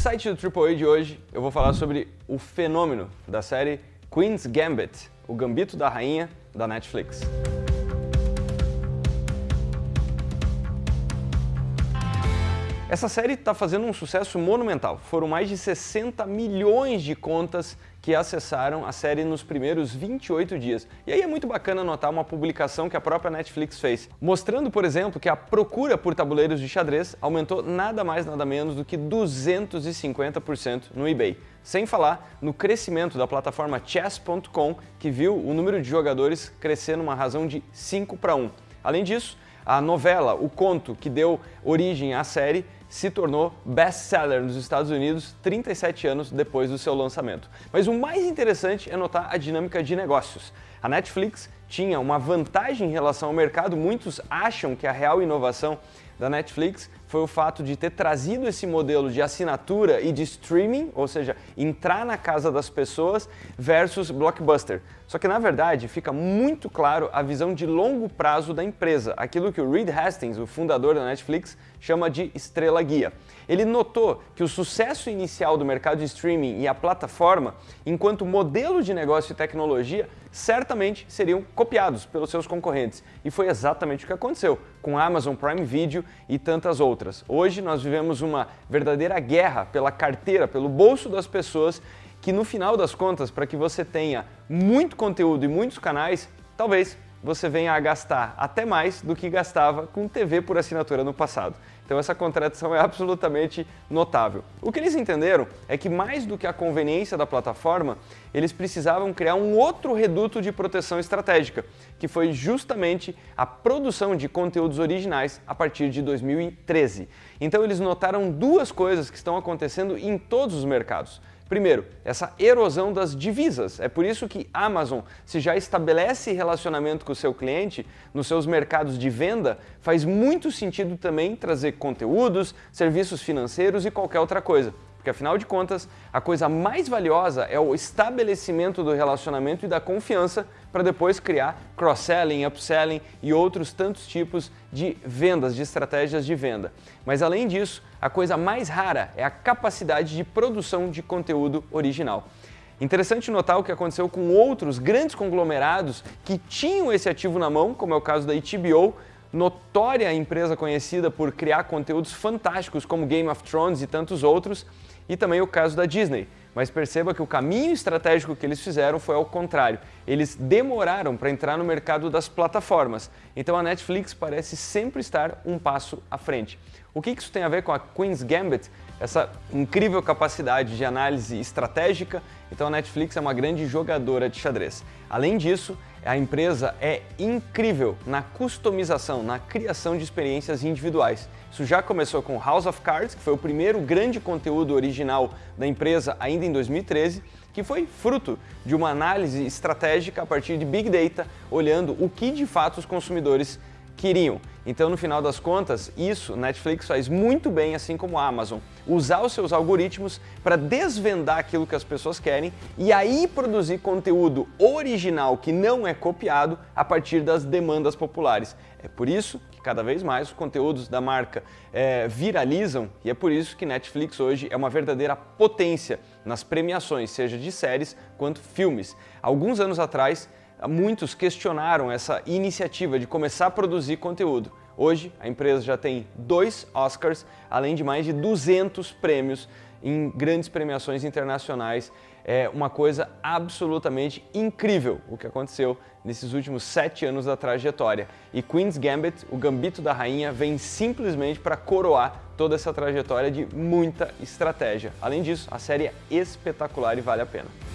Insight do AAA de hoje, eu vou falar sobre o fenômeno da série Queen's Gambit, o Gambito da Rainha da Netflix. Essa série está fazendo um sucesso monumental. Foram mais de 60 milhões de contas que acessaram a série nos primeiros 28 dias. E aí é muito bacana notar uma publicação que a própria Netflix fez, mostrando, por exemplo, que a procura por tabuleiros de xadrez aumentou nada mais nada menos do que 250% no eBay. Sem falar no crescimento da plataforma chess.com, que viu o número de jogadores crescer numa razão de 5 para 1. Além disso, a novela, o conto que deu origem à série, se tornou best-seller nos Estados Unidos 37 anos depois do seu lançamento. Mas o mais interessante é notar a dinâmica de negócios. A Netflix tinha uma vantagem em relação ao mercado, muitos acham que a real inovação da Netflix foi o fato de ter trazido esse modelo de assinatura e de streaming, ou seja, entrar na casa das pessoas versus blockbuster. Só que na verdade fica muito claro a visão de longo prazo da empresa, aquilo que o Reed Hastings, o fundador da Netflix, chama de estrela guia. Ele notou que o sucesso inicial do mercado de streaming e a plataforma, enquanto modelo de negócio e tecnologia, certamente seriam copiados pelos seus concorrentes. E foi exatamente o que aconteceu com Amazon Prime Video e tantas outras. Hoje nós vivemos uma verdadeira guerra pela carteira, pelo bolso das pessoas, que no final das contas, para que você tenha muito conteúdo e muitos canais, talvez você venha a gastar até mais do que gastava com TV por assinatura no passado. Então essa contradição é absolutamente notável. O que eles entenderam é que mais do que a conveniência da plataforma, eles precisavam criar um outro reduto de proteção estratégica, que foi justamente a produção de conteúdos originais a partir de 2013. Então eles notaram duas coisas que estão acontecendo em todos os mercados. Primeiro, essa erosão das divisas. É por isso que Amazon, se já estabelece relacionamento com o seu cliente nos seus mercados de venda, faz muito sentido também trazer conteúdos, serviços financeiros e qualquer outra coisa. Porque afinal de contas, a coisa mais valiosa é o estabelecimento do relacionamento e da confiança para depois criar cross-selling, upselling e outros tantos tipos de vendas, de estratégias de venda. Mas além disso, a coisa mais rara é a capacidade de produção de conteúdo original. Interessante notar o que aconteceu com outros grandes conglomerados que tinham esse ativo na mão, como é o caso da HBO, notória empresa conhecida por criar conteúdos fantásticos como Game of Thrones e tantos outros, e também o caso da Disney. Mas perceba que o caminho estratégico que eles fizeram foi ao contrário. Eles demoraram para entrar no mercado das plataformas. Então a Netflix parece sempre estar um passo à frente. O que isso tem a ver com a Queen's Gambit? Essa incrível capacidade de análise estratégica. Então a Netflix é uma grande jogadora de xadrez. Além disso, a empresa é incrível na customização, na criação de experiências individuais. Isso já começou com House of Cards, que foi o primeiro grande conteúdo original da empresa ainda em 2013, que foi fruto de uma análise estratégica a partir de Big Data, olhando o que de fato os consumidores queriam. Então, no final das contas, isso Netflix faz muito bem, assim como a Amazon. Usar os seus algoritmos para desvendar aquilo que as pessoas querem e aí produzir conteúdo original que não é copiado a partir das demandas populares. É por isso que cada vez mais os conteúdos da marca é, viralizam e é por isso que Netflix hoje é uma verdadeira potência nas premiações, seja de séries quanto filmes. Alguns anos atrás, muitos questionaram essa iniciativa de começar a produzir conteúdo. Hoje, a empresa já tem dois Oscars, além de mais de 200 prêmios em grandes premiações internacionais. É uma coisa absolutamente incrível o que aconteceu nesses últimos sete anos da trajetória. E Queen's Gambit, o Gambito da Rainha, vem simplesmente para coroar toda essa trajetória de muita estratégia. Além disso, a série é espetacular e vale a pena.